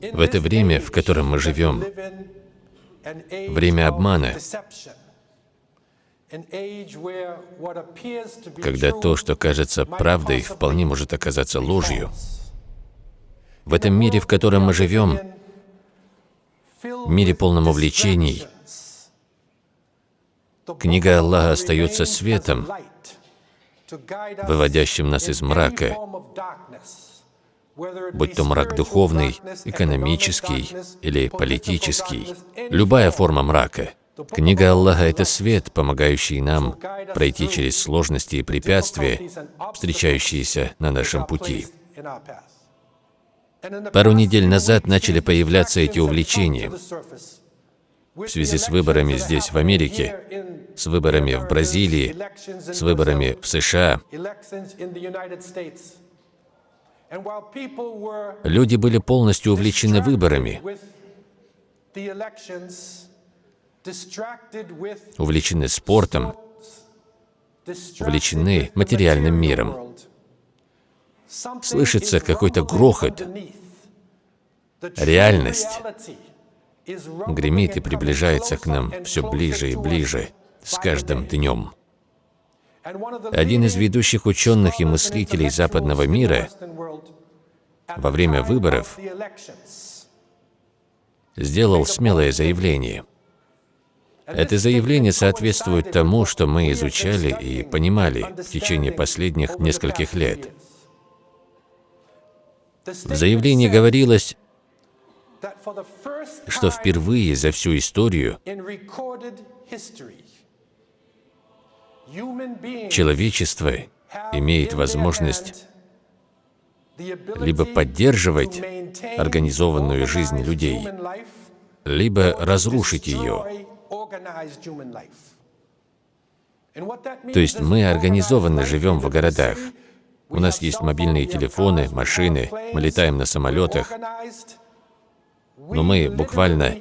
В это время, в котором мы живем, время обмана, когда то, что кажется правдой, вполне может оказаться ложью. В этом мире, в котором мы живем, мире полном увлечений, книга Аллаха остается светом, выводящим нас из мрака, будь то мрак духовный, экономический или политический, любая форма мрака. Книга Аллаха — это свет, помогающий нам пройти через сложности и препятствия, встречающиеся на нашем пути. Пару недель назад начали появляться эти увлечения в связи с выборами здесь, в Америке, с выборами в Бразилии, с выборами в США. Люди были полностью увлечены выборами, увлечены спортом, увлечены материальным миром. Слышится какой-то грохот. Реальность гремит и приближается к нам все ближе и ближе с каждым днем. Один из ведущих ученых и мыслителей западного мира во время выборов сделал смелое заявление. Это заявление соответствует тому, что мы изучали и понимали в течение последних нескольких лет. В заявлении говорилось, что впервые за всю историю человечество имеет возможность либо поддерживать организованную жизнь людей, либо разрушить ее. То есть мы организованно живем в городах. У нас есть мобильные телефоны, машины, мы летаем на самолетах. Но мы буквально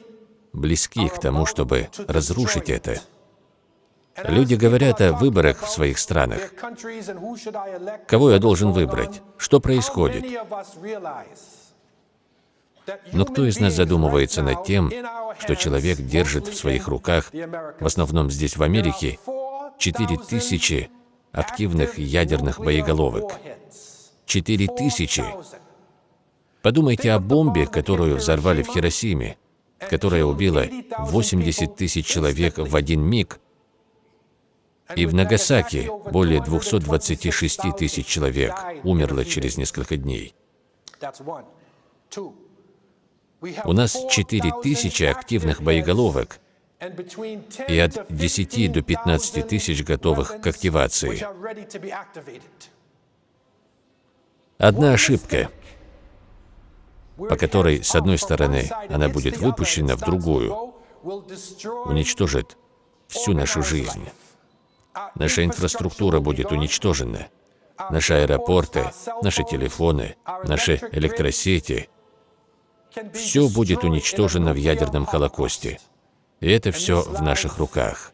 близки к тому, чтобы разрушить это. Люди говорят о выборах в своих странах. Кого я должен выбрать? Что происходит? Но кто из нас задумывается над тем, что человек держит в своих руках, в основном здесь, в Америке, 4000 активных ядерных боеголовок? 4000! Подумайте о бомбе, которую взорвали в Хиросиме, которая убила 80 тысяч человек в один миг, и в Нагасаки более 226 тысяч человек умерло через несколько дней. У нас 4 тысячи активных боеголовок и от 10 до 15 тысяч готовых к активации. Одна ошибка, по которой, с одной стороны, она будет выпущена в другую, уничтожит всю нашу жизнь. Наша инфраструктура будет уничтожена. Наши аэропорты, наши телефоны, наши электросети. Все будет уничтожено в ядерном холокосте. И это все в наших руках.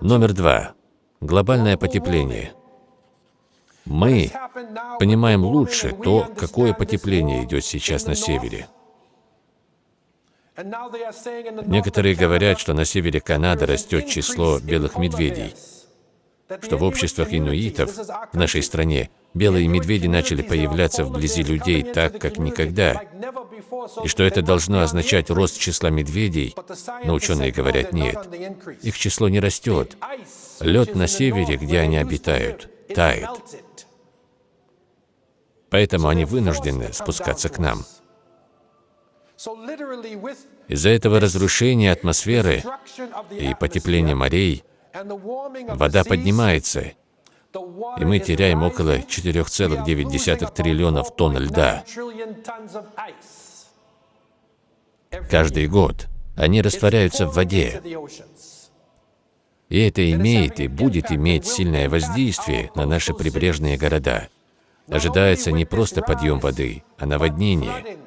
Номер два. Глобальное потепление. Мы понимаем лучше то, какое потепление идет сейчас на севере. Некоторые говорят, что на севере Канады растет число белых медведей, что в обществах инуитов в нашей стране белые медведи начали появляться вблизи людей так, как никогда, и что это должно означать рост числа медведей, но ученые говорят нет. Их число не растет. Лед на севере, где они обитают, тает. Поэтому они вынуждены спускаться к нам. Из-за этого разрушения атмосферы и потепления морей вода поднимается, и мы теряем около 4,9 триллионов тонн льда. Каждый год они растворяются в воде. И это имеет и будет иметь сильное воздействие на наши прибрежные города. Ожидается не просто подъем воды, а наводнение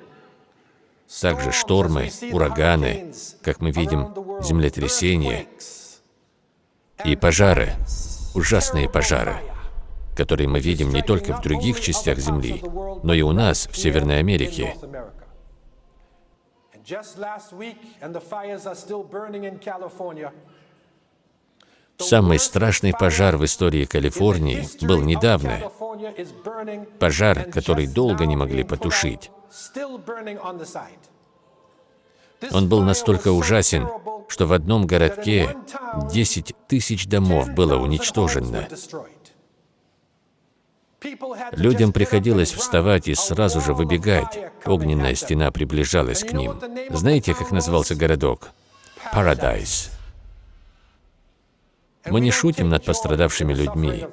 также штормы, ураганы, как мы видим, землетрясения и пожары, ужасные пожары, который мы видим не только в других частях Земли, но и у нас, в Северной Америке. Самый страшный пожар в истории Калифорнии был недавно. Пожар, который долго не могли потушить. Он был настолько ужасен, что в одном городке 10 тысяч домов было уничтожено. Людям приходилось вставать и сразу же выбегать. Огненная стена приближалась к ним. Знаете, как назывался городок? Парадайз. Мы не шутим над пострадавшими людьми,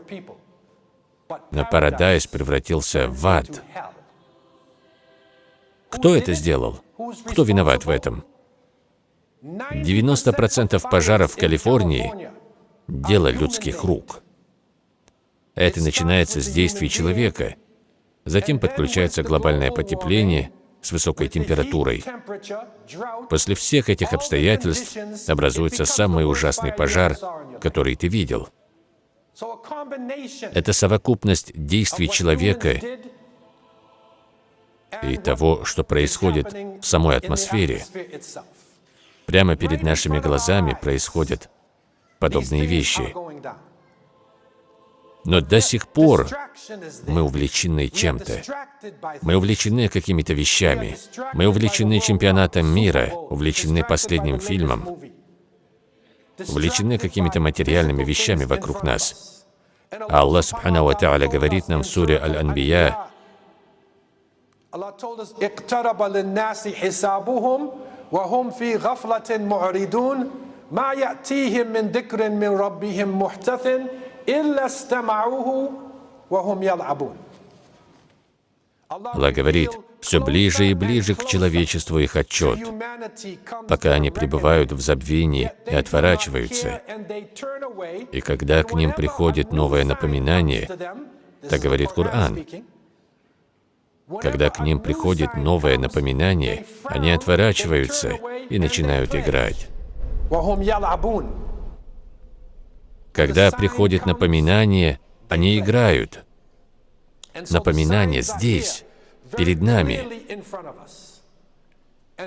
но Парадайз превратился в ад. Кто это сделал? Кто виноват в этом? 90% пожаров в Калифорнии – дело людских рук. Это начинается с действий человека. Затем подключается глобальное потепление с высокой температурой. После всех этих обстоятельств образуется самый ужасный пожар, который ты видел. Это совокупность действий человека и того, что происходит в самой атмосфере. Прямо перед нашими глазами происходят подобные вещи. Но до сих пор мы увлечены чем-то. Мы увлечены какими-то вещами. Мы увлечены чемпионатом мира, увлечены последним фильмом, увлечены какими-то материальными вещами вокруг нас. А Аллах Субхану Ва говорит нам в суре Аль-Анбия, Allah told us, اقترب للناس حسابهم وهم في غفلة معرضون ما يأتيهم من ذكر من ربهم محتث Аллах говорит, все ближе и ближе к человечеству их отчет, пока они пребывают в забвении и отворачиваются. И когда к ним приходит новое напоминание, так говорит Коран, когда к ним приходит новое напоминание, они отворачиваются и начинают играть. Когда приходит напоминание, они играют. Напоминание здесь, перед нами.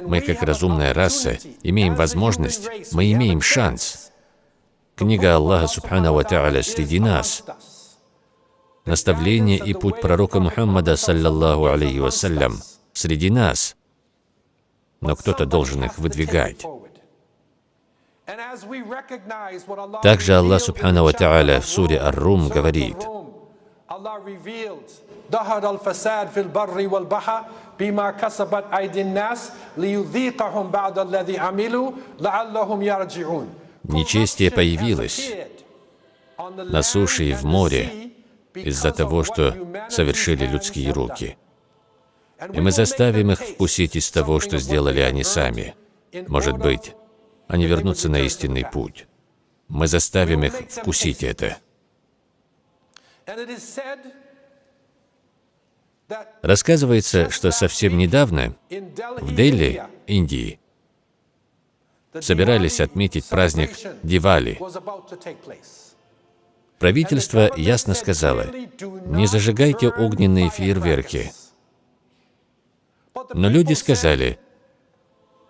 Мы, как разумная раса, имеем возможность, мы имеем шанс. Книга Аллаха Субхану Ва среди нас наставление и путь пророка Мухаммада, саллаллаху алейхи вассалям, среди нас. Но кто-то должен их выдвигать. Также Аллах Субхану Ва Та'аля в суре Ар-Рум говорит, ظهر الفساد في البر والبحر بما كسبت أيدي الناس ليذيقهم بعد الذي عملوا لعلهم يرجعون. Нечестие появилось на суше и в море из-за того, что совершили людские руки. И мы заставим их вкусить из того, что сделали они сами. Может быть, они вернутся на истинный путь. Мы заставим их вкусить это. Рассказывается, что совсем недавно в Дели, Индии, собирались отметить праздник Дивали. Правительство ясно сказало, не зажигайте огненные фейерверки. Но люди сказали,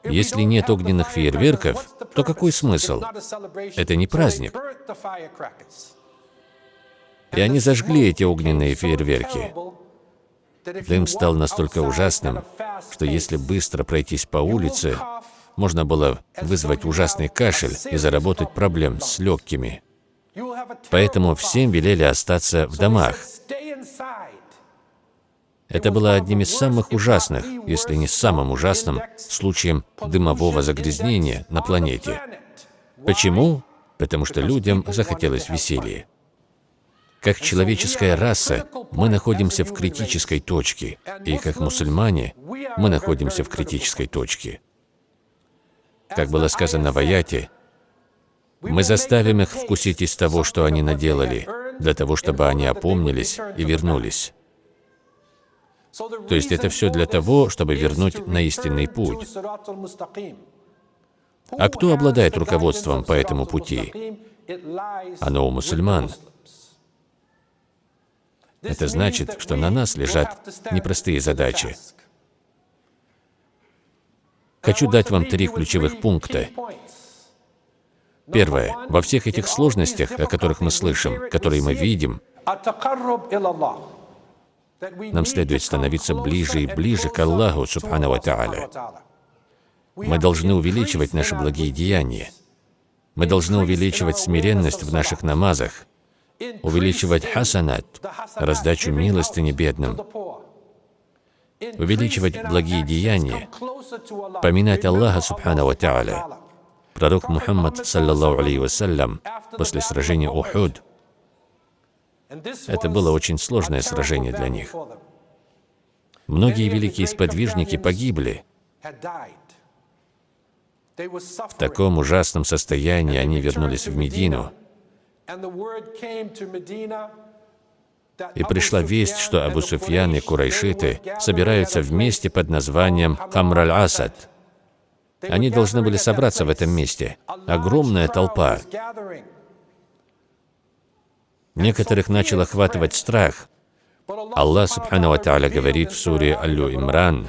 если нет огненных фейерверков, то какой смысл? Это не праздник. И они зажгли эти огненные фейерверки. Дым стал настолько ужасным, что если быстро пройтись по улице, можно было вызвать ужасный кашель и заработать проблем с легкими. Поэтому всем велели остаться в домах. Это было одним из самых ужасных, если не самым ужасным, случаем дымового загрязнения на планете. Почему? Потому что людям захотелось веселья. Как человеческая раса, мы находимся в критической точке, и как мусульмане, мы находимся в критической точке. Как было сказано в аяте, мы заставим их вкусить из того, что они наделали, для того, чтобы они опомнились и вернулись. То есть это все для того, чтобы вернуть на истинный путь. А кто обладает руководством по этому пути? Оно у мусульман. Это значит, что на нас лежат непростые задачи. Хочу дать вам три ключевых пункта. Первое. Во всех этих сложностях, о которых мы слышим, которые мы видим, нам следует становиться ближе и ближе к Аллаху, Субхану Ва Тааля. Мы должны увеличивать наши благие деяния. Мы должны увеличивать смиренность в наших намазах, увеличивать хасанат, раздачу милостыни бедным, увеличивать благие деяния, поминать Аллаха Субхану Ва Тааля. Пророк Мухаммад, саллаллаху алейхи вассалям, после сражения Ухуд, это было очень сложное сражение для них. Многие великие сподвижники погибли. В таком ужасном состоянии они вернулись в Медину. И пришла весть, что Абу Суфьян и Курайшиты собираются вместе под названием Камраль-Асад. Они должны были собраться в этом месте. Огромная толпа. Некоторых начал охватывать страх. Аллах Субхану Тааля говорит в суре Аллю Имран,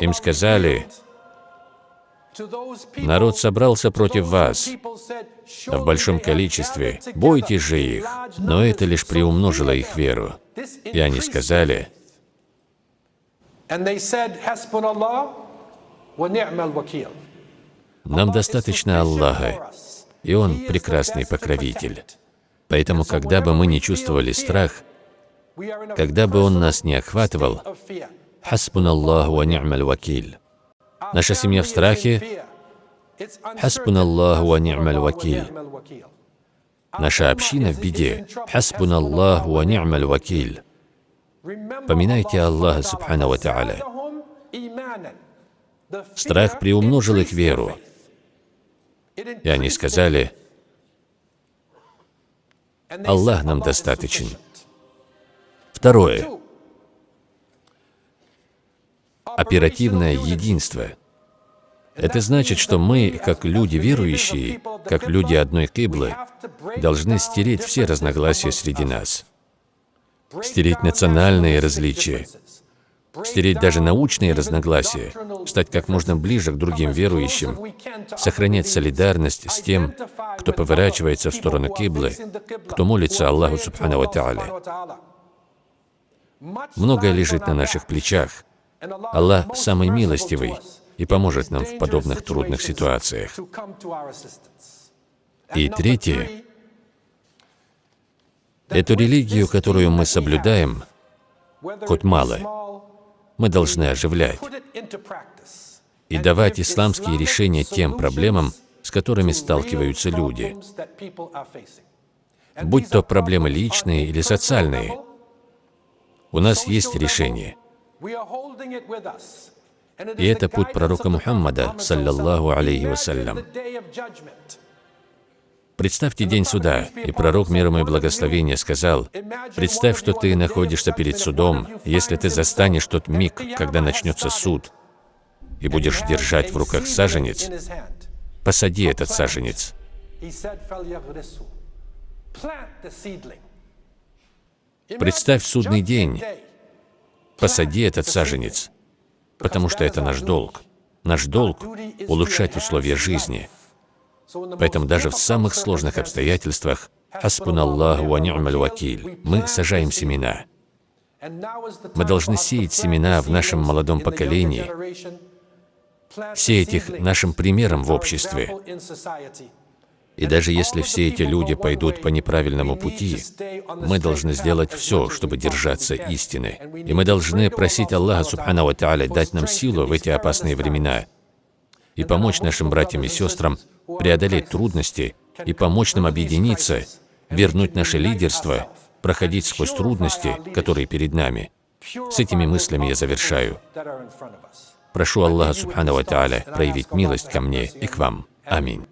им сказали, Народ собрался против вас в большом количестве. Бойтесь же их. Но это лишь приумножило их веру. И они сказали, нам достаточно Аллаха, и Он прекрасный покровитель. Поэтому, когда бы мы не чувствовали страх, когда бы Он нас не охватывал, «Хасбун Аллаху ва ни'маль вакиль». Наша семья в страхе. Хаспун Аллаху ва ни'маль вакиль. Наша община в беде. Хаспун Аллаху ва ни'маль вакиль. Поминайте Аллаха Субхану ва Та'аля. Страх приумножил их веру. И они сказали, Аллах нам достаточен. Второе. Оперативное единство – это значит, что мы, как люди верующие, как люди одной киблы, должны стереть все разногласия среди нас, стереть национальные различия, стереть даже научные разногласия, стать как можно ближе к другим верующим, сохранять солидарность с тем, кто поворачивается в сторону киблы, кто молится Аллаху Субхану Та'аля. Многое лежит на наших плечах. Аллах самый милостивый, и поможет нам в подобных трудных ситуациях. И третье. Эту религию, которую мы соблюдаем, хоть мало, мы должны оживлять и давать исламские решения тем проблемам, с которыми сталкиваются люди. Будь то проблемы личные или социальные, у нас есть решение. И это путь пророка Мухаммада, саллаллаху алейхи вассалям. Представьте день суда, и пророк мир ему и благословения сказал, «Представь, что ты находишься перед судом, если ты застанешь тот миг, когда начнется суд, и будешь держать в руках саженец, посади этот саженец». Представь судный день, посади этот саженец потому что это наш долг. Наш долг — улучшать условия жизни. Поэтому даже в самых сложных обстоятельствах «Хаспун Аллаху ва ни'маль вакиль» мы сажаем семена. Мы должны сеять семена в нашем молодом поколении, сеять их нашим примером в обществе. И даже если все эти люди пойдут по неправильному пути, мы должны сделать все, чтобы держаться истины. И мы должны просить Аллаха Субхану Ва дать нам силу в эти опасные времена и помочь нашим братьям и сестрам преодолеть трудности и помочь нам объединиться, вернуть наше лидерство, проходить сквозь трудности, которые перед нами. С этими мыслями я завершаю. Прошу Аллаха Субхану Ва проявить милость ко мне и к вам. Аминь.